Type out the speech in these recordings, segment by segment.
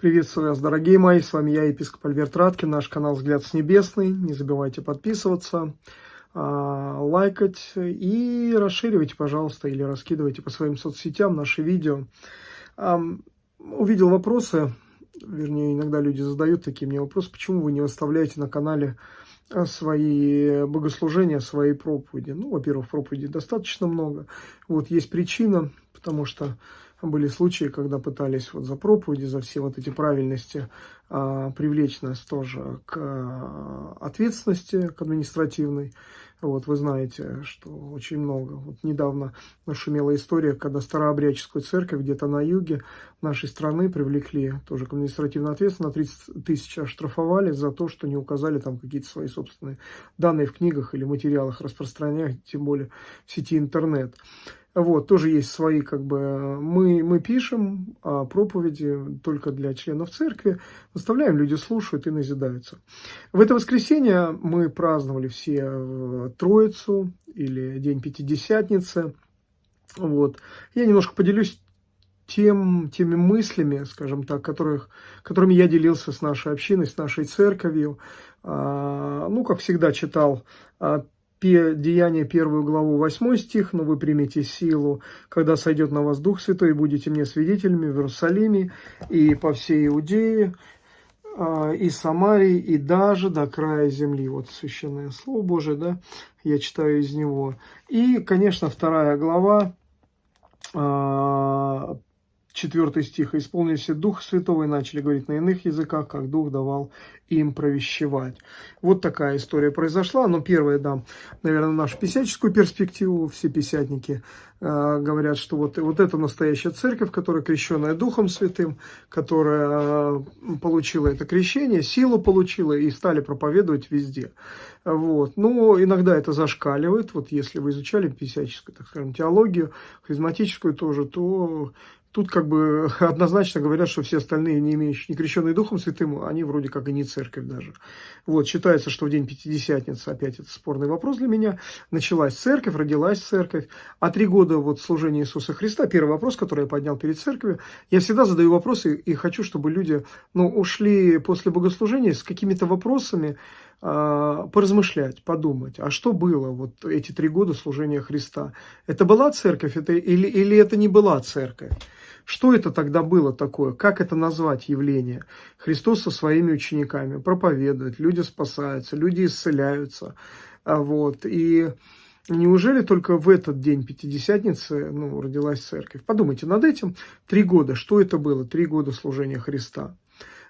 Приветствую вас, дорогие мои, с вами я, епископ Альберт Раткин, наш канал «Взгляд с небесный». Не забывайте подписываться, а, лайкать и расширивайте, пожалуйста, или раскидывайте по своим соцсетям наши видео. Увидел вопросы, вернее, иногда люди задают такие мне вопросы, почему вы не выставляете на канале а, свои богослужения, свои проповеди. Ну, во-первых, проповедей достаточно много. Вот есть причина, потому что были случаи, когда пытались вот за проповеди, за все вот эти правильности а, привлечь нас тоже к а, ответственности, к административной. Вот вы знаете, что очень много. Вот недавно нашумела история, когда старообрядческую церковь где-то на юге нашей страны привлекли тоже к административной ответственности, на 30 тысяч оштрафовали за то, что не указали там какие-то свои собственные данные в книгах или материалах распространять, тем более в сети интернет. Вот, тоже есть свои, как бы, мы, мы пишем а проповеди только для членов церкви, выставляем, люди слушают и назидаются. В это воскресенье мы праздновали все э, Троицу или День Пятидесятницы. Вот. Я немножко поделюсь тем, теми мыслями, скажем так, которых, которыми я делился с нашей общиной, с нашей церковью. А, ну, как всегда, читал Деяние первую главу, 8 стих, «Но вы примете силу, когда сойдет на вас Дух Святой, и будете мне свидетелями в Иерусалиме и по всей Иудее, а, и Самарии, и даже до края земли». Вот священное Слово Божие, да, я читаю из него. И, конечно, вторая глава, 4 стих. «Исполнился Дух Святого и начали говорить на иных языках, как Дух давал им провещевать». Вот такая история произошла. Но первое, да, наверное, нашу писяческую перспективу. Все писятники э, говорят, что вот, вот это настоящая церковь, которая крещенная Духом Святым, которая э, получила это крещение, силу получила и стали проповедовать везде. Вот. Но иногда это зашкаливает. Вот если вы изучали писяческую, так скажем, теологию, харизматическую тоже, то Тут как бы однозначно говорят, что все остальные, не имеющие, не крещенные Духом Святым, они вроде как и не церковь даже. Вот, считается, что в день Пятидесятницы, опять это спорный вопрос для меня, началась церковь, родилась церковь, а три года вот служения Иисуса Христа, первый вопрос, который я поднял перед церковью, я всегда задаю вопросы и хочу, чтобы люди, ну, ушли после богослужения с какими-то вопросами, поразмышлять, подумать, а что было вот эти три года служения Христа? Это была церковь это, или, или это не была церковь? Что это тогда было такое? Как это назвать явление? Христос со своими учениками проповедует, люди спасаются, люди исцеляются. А вот, и неужели только в этот день Пятидесятницы ну, родилась церковь? Подумайте над этим. Три года. Что это было? Три года служения Христа.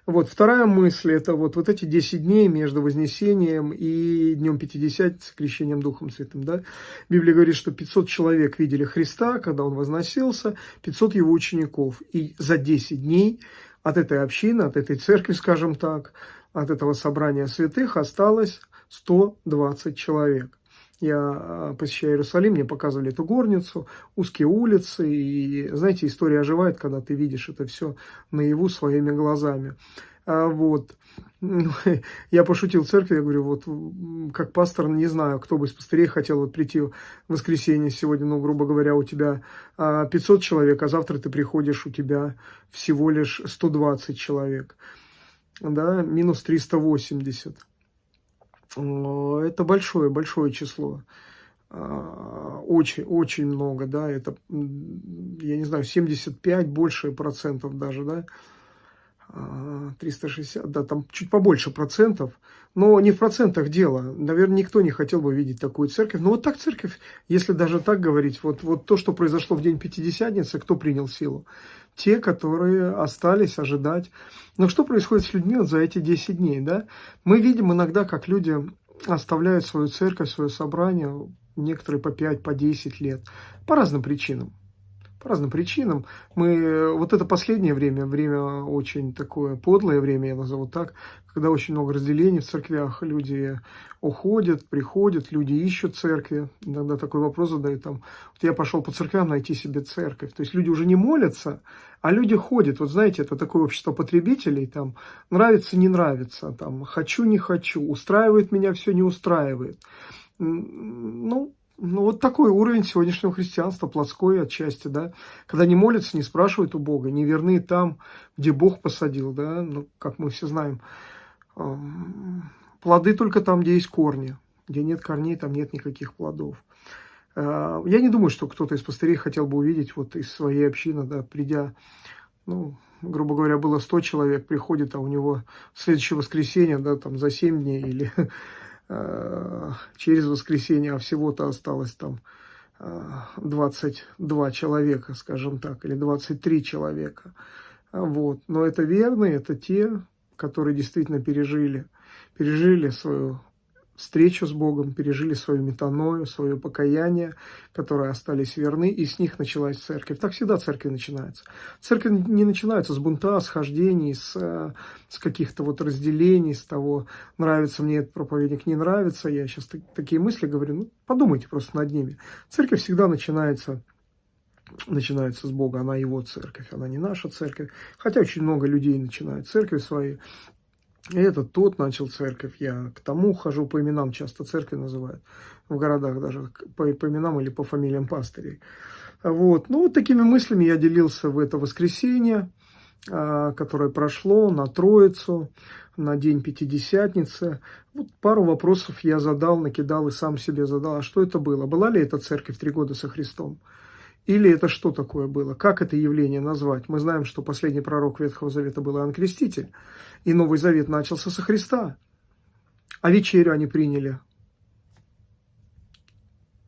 Вот, вторая мысль, это вот, вот эти 10 дней между Вознесением и Днем Пятидесятницы, крещением Духом Святым, да. Библия говорит, что 500 человек видели Христа, когда Он возносился, 500 Его учеников. И за 10 дней от этой общины, от этой церкви, скажем так, от этого собрания святых осталось 120 человек. Я а, посещаю Иерусалим, мне показывали эту горницу, узкие улицы, и, знаете, история оживает, когда ты видишь это все наяву своими глазами. А, вот. Я пошутил в церкви, я говорю, вот как пастор, не знаю, кто бы из пастырей хотел вот прийти в воскресенье сегодня, ну, грубо говоря, у тебя 500 а, человек, а завтра ты приходишь, у тебя всего лишь 120 человек, да, минус 380 это большое, большое число. А, очень, очень много, да, это, я не знаю, 75, больше процентов даже, да, 360, а, да, там чуть побольше процентов, но не в процентах дело. Наверное, никто не хотел бы видеть такую церковь. Но вот так церковь, если даже так говорить, вот, вот то, что произошло в день Пятидесятницы, кто принял силу? Те, которые остались ожидать. Но что происходит с людьми вот за эти 10 дней, да? Мы видим иногда, как люди оставляют свою церковь, свое собрание, некоторые по 5, по 10 лет, по разным причинам по разным причинам. Мы, вот это последнее время, время очень такое подлое время, я назову так, когда очень много разделений в церквях, люди уходят, приходят, люди ищут церкви. Иногда такой вопрос задают, там, вот я пошел по церквям найти себе церковь. То есть люди уже не молятся, а люди ходят. Вот знаете, это такое общество потребителей, там, нравится, не нравится, там, хочу, не хочу, устраивает меня, все не устраивает. Ну, ну, вот такой уровень сегодняшнего христианства, плотской отчасти, да, когда не молятся, не спрашивают у Бога, не верны там, где Бог посадил, да, ну, как мы все знаем, плоды только там, где есть корни, где нет корней, там нет никаких плодов. А, я не думаю, что кто-то из пастырей хотел бы увидеть вот из своей общины, да, придя, ну, грубо говоря, было 100 человек, приходит, а у него следующее воскресенье, да, там за 7 дней или через воскресенье, а всего-то осталось там э, 22 человека, скажем так, или 23 человека. Вот. Но это верные, это те, которые действительно пережили, пережили свою встречу с Богом, пережили свою метаною, свое покаяние, которые остались верны, и с них началась церковь. Так всегда церковь начинается. Церковь не начинается с бунта, с хождений, с, каких-то вот разделений, с того, нравится мне этот проповедник, не нравится. Я сейчас такие мысли говорю, ну, подумайте просто над ними. Церковь всегда начинается начинается с Бога, она его церковь, она не наша церковь. Хотя очень много людей начинают церковь свои и этот тот начал церковь. Я к тому хожу, по именам часто церкви называют. В городах даже по, по именам или по фамилиям пастырей. Вот. Ну, вот такими мыслями я делился в это воскресенье, а, которое прошло на Троицу, на День Пятидесятницы. Вот пару вопросов я задал, накидал и сам себе задал. А что это было? Была ли эта церковь три года со Христом? Или это что такое было? Как это явление назвать? Мы знаем, что последний пророк Ветхого Завета был Иоанн Креститель, и Новый Завет начался со Христа. А вечерю они приняли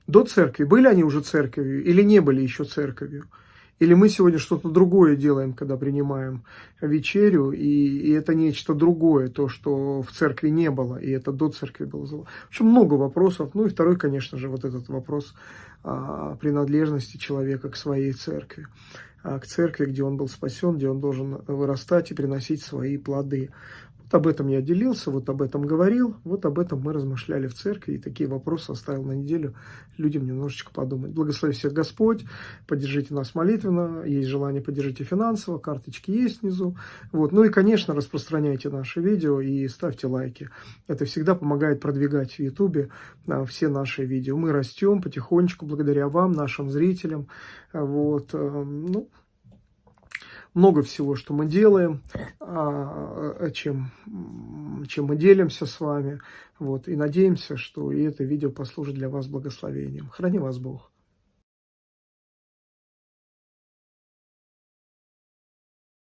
до церкви. Были они уже церковью или не были еще церковью? Или мы сегодня что-то другое делаем, когда принимаем вечерю, и, и это нечто другое, то, что в церкви не было, и это до церкви было. В общем, много вопросов. Ну и второй, конечно же, вот этот вопрос а, принадлежности человека к своей церкви. А, к церкви, где он был спасен, где он должен вырастать и приносить свои плоды. Вот об этом я делился, вот об этом говорил, вот об этом мы размышляли в церкви, и такие вопросы оставил на неделю людям немножечко подумать. Благослови всех Господь, поддержите нас молитвенно, есть желание поддержите финансово, карточки есть внизу. Вот. Ну и, конечно, распространяйте наши видео и ставьте лайки. Это всегда помогает продвигать в Ютубе а, все наши видео. Мы растем потихонечку благодаря вам, нашим зрителям. Вот. Э, ну, много всего, что мы делаем, а, чем, чем мы делимся с вами. Вот, и надеемся, что и это видео послужит для вас благословением. Храни вас Бог.